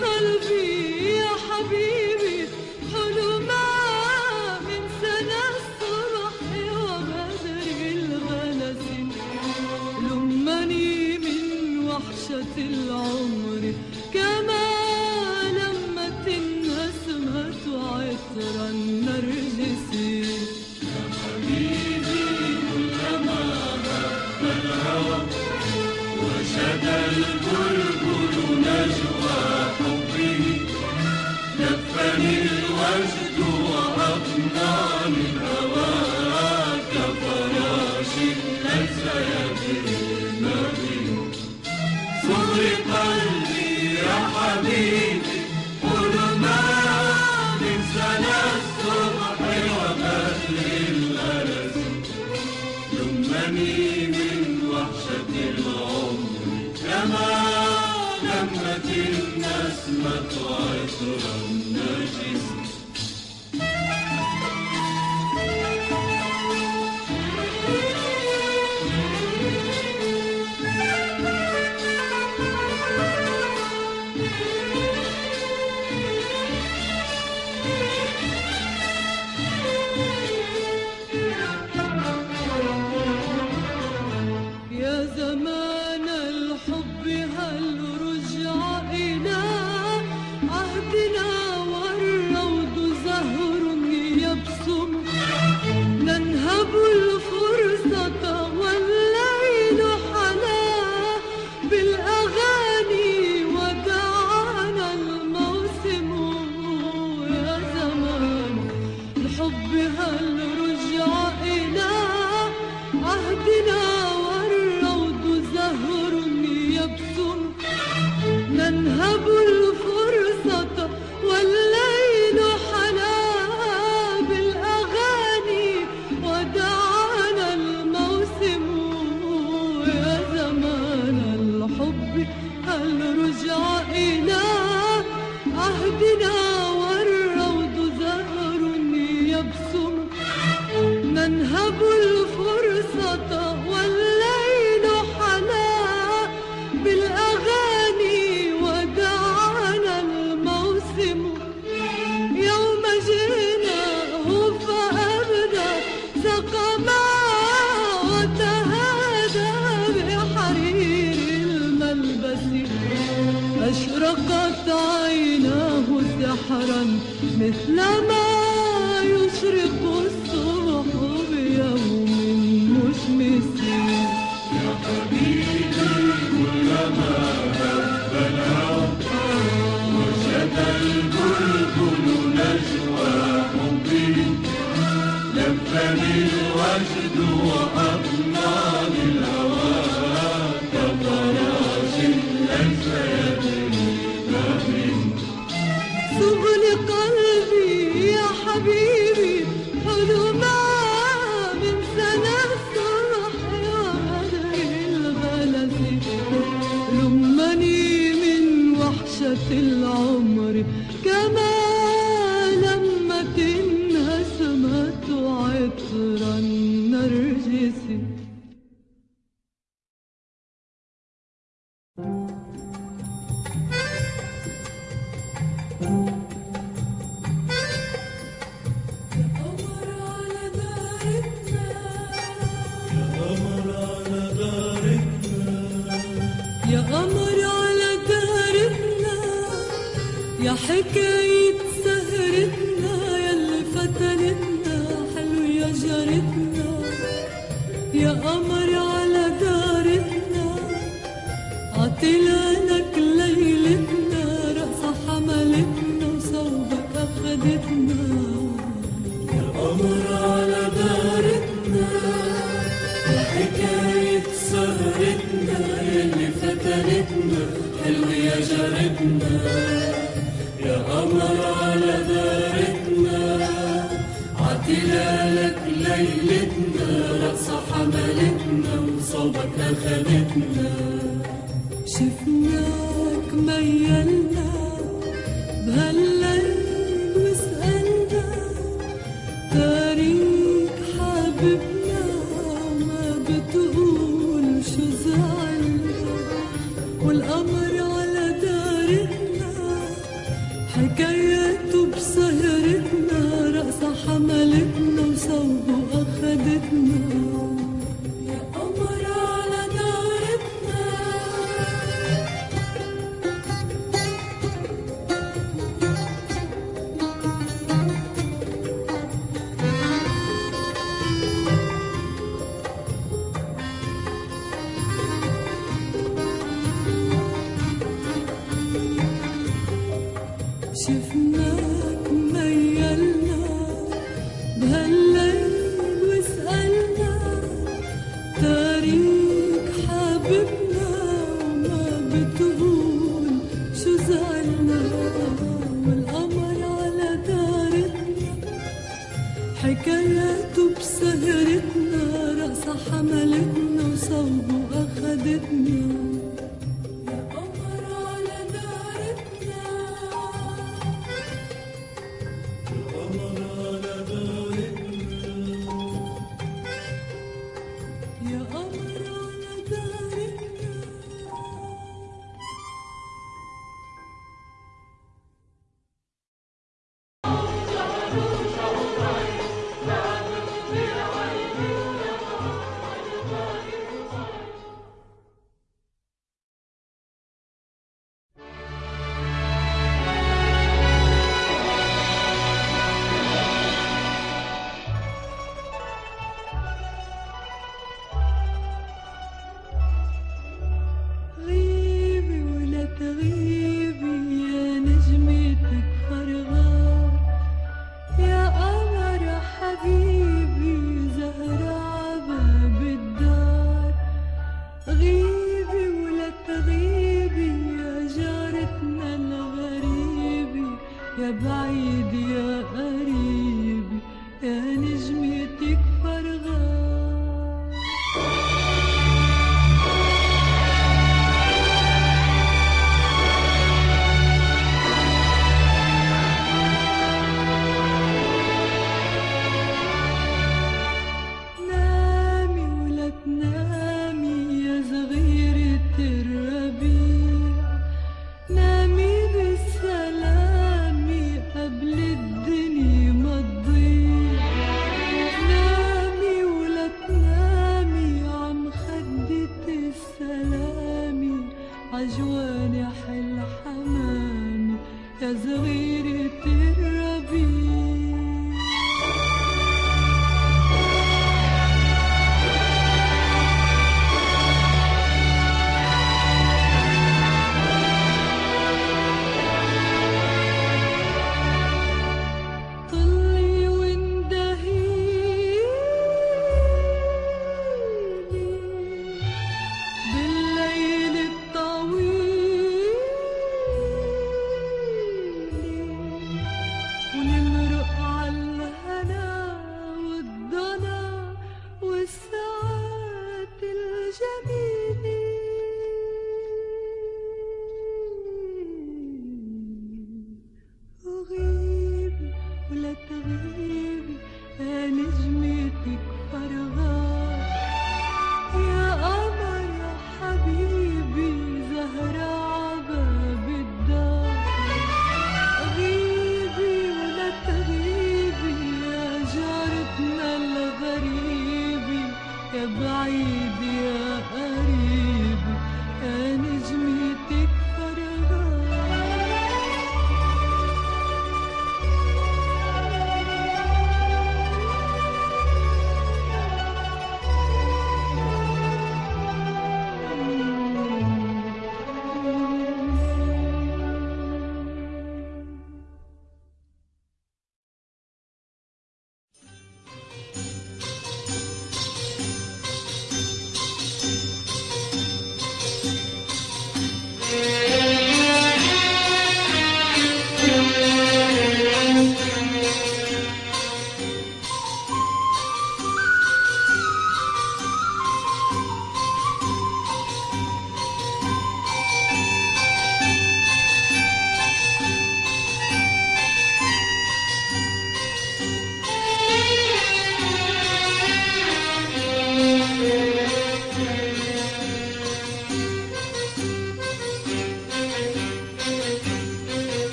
قلبي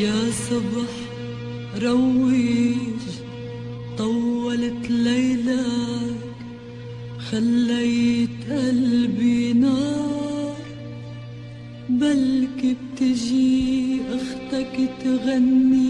يا صبح روج طولت ليلك خليت قلبي نار. بلكي بتجي أختك تغني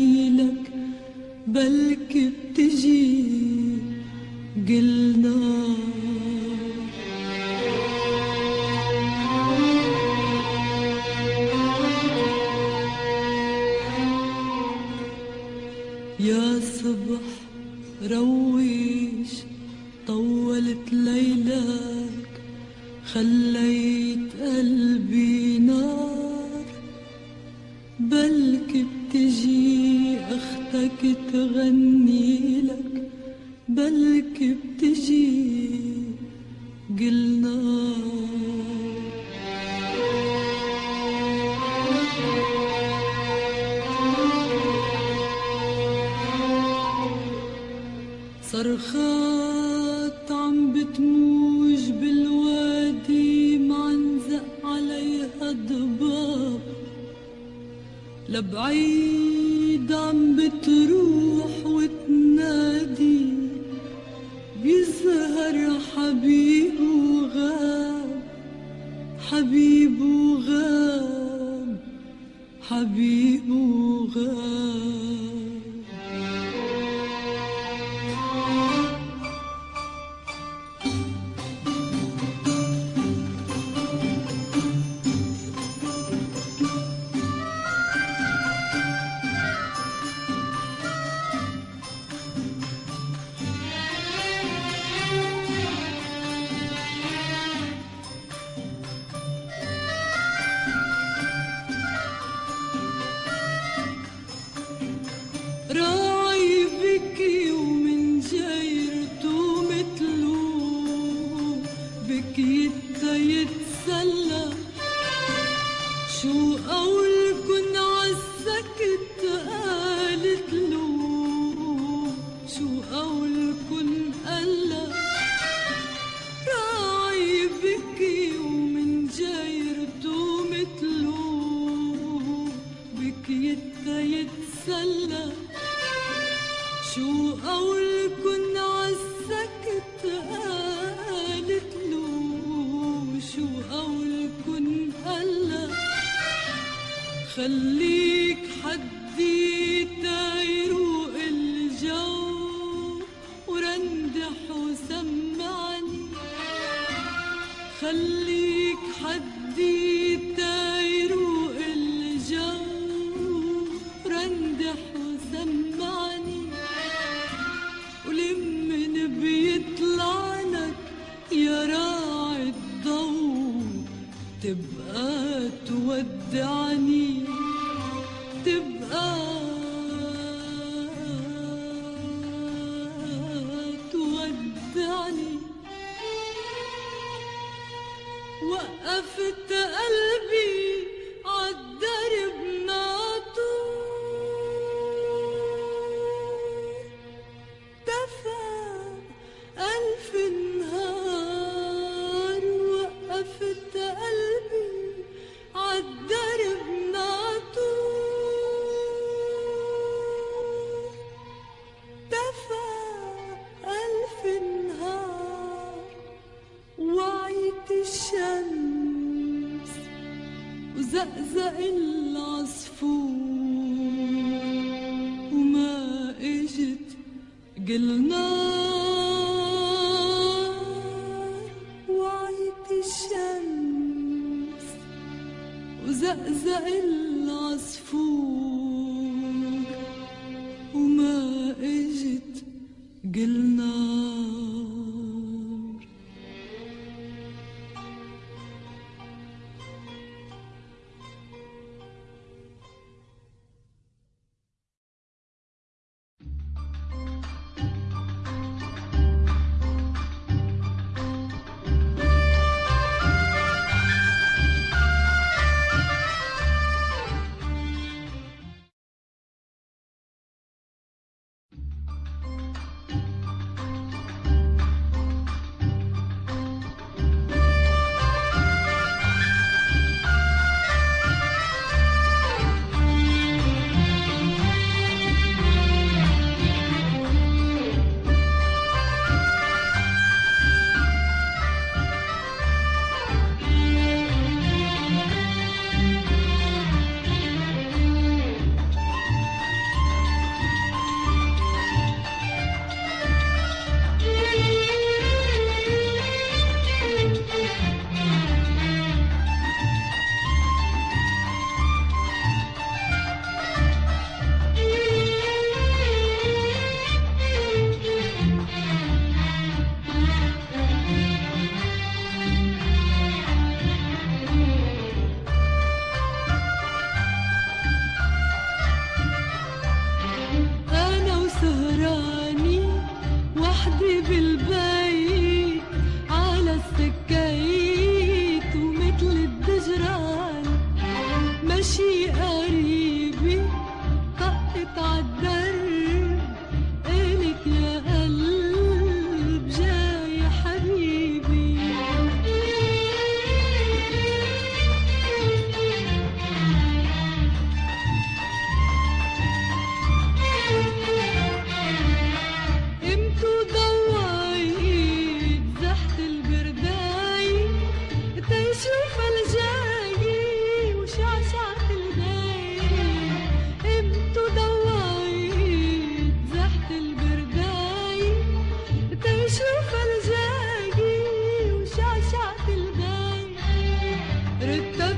Brutto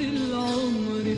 العمر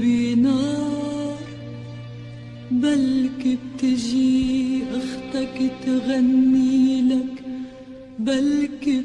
قلبي نار بلكي بتجي أختك تغني لك بلكي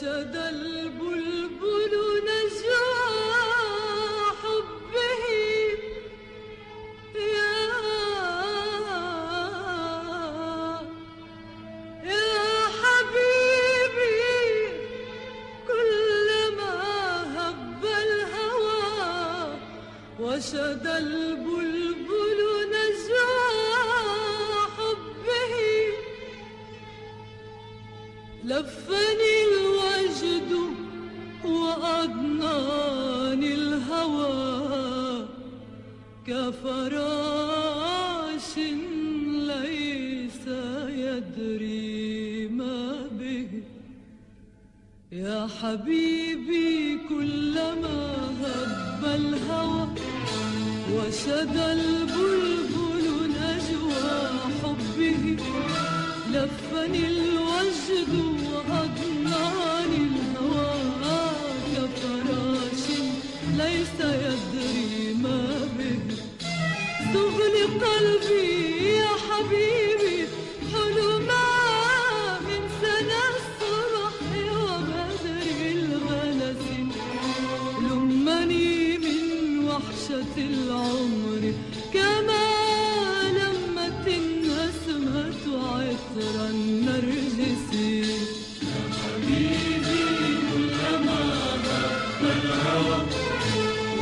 The.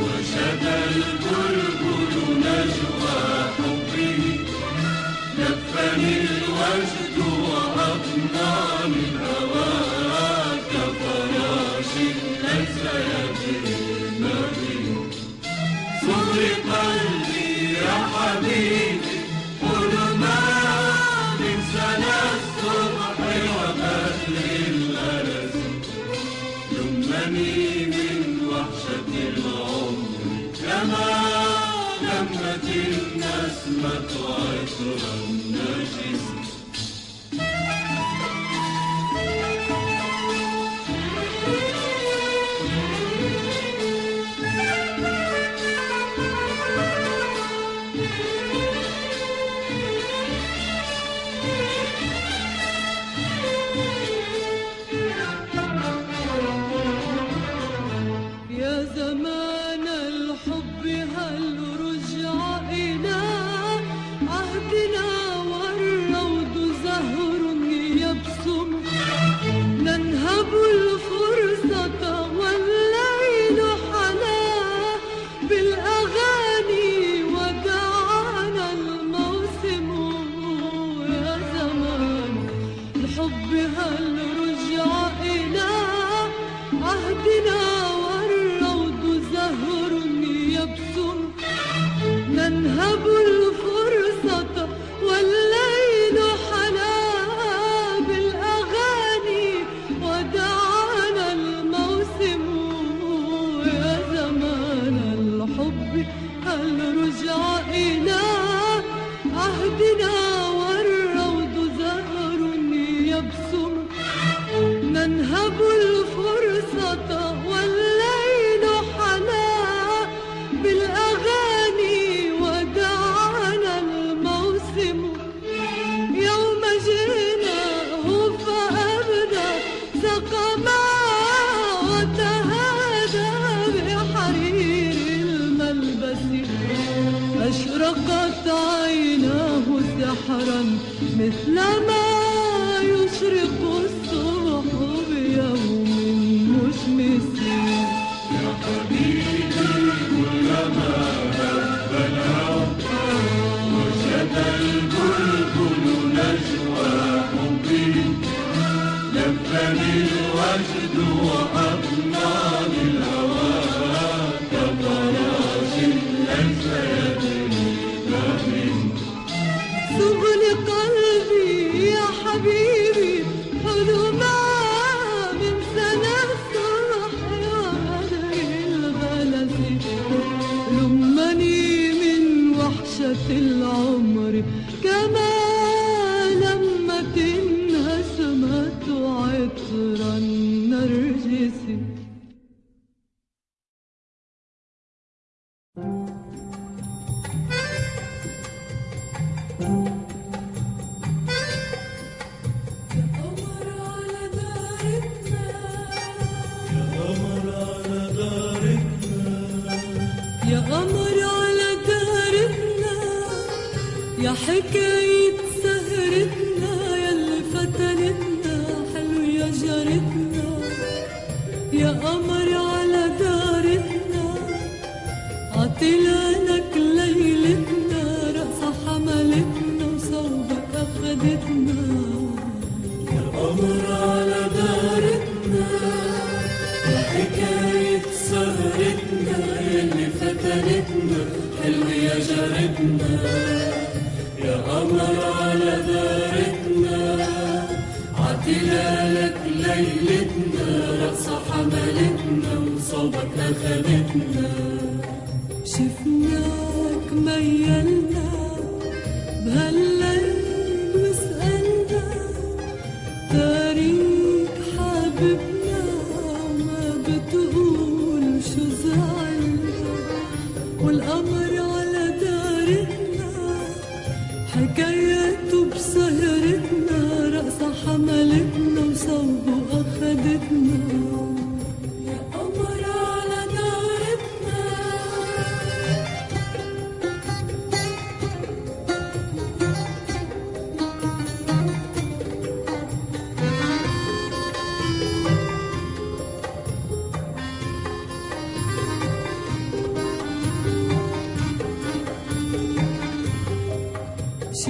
وشدى البلبل نجوى حبه. نفني الوجد وأقنعني smooth on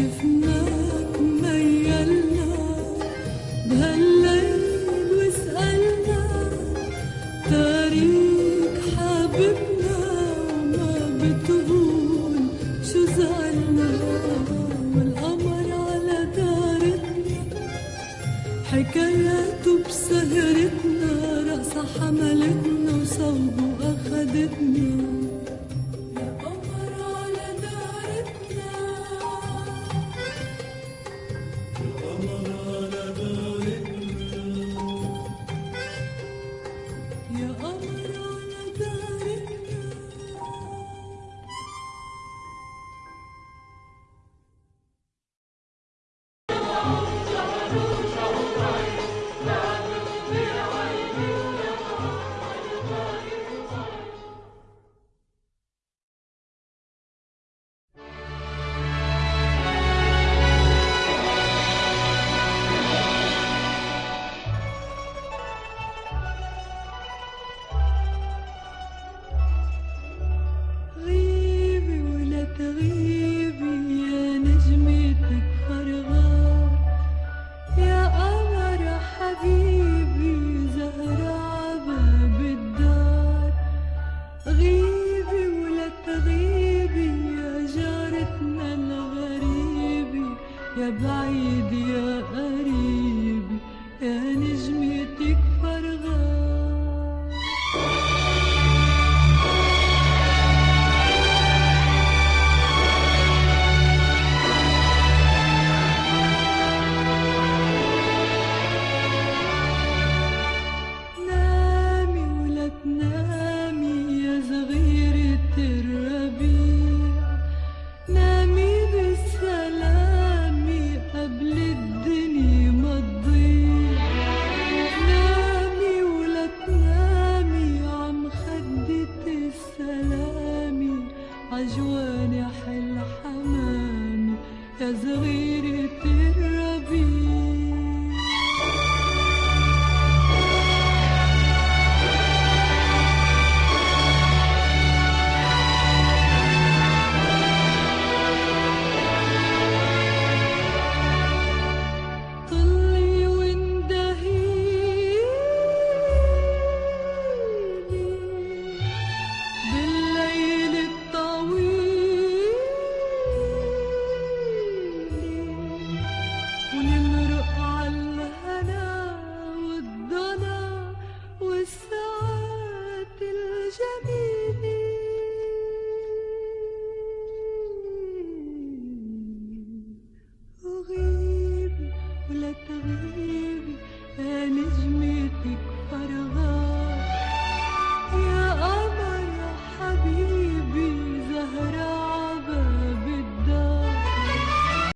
of.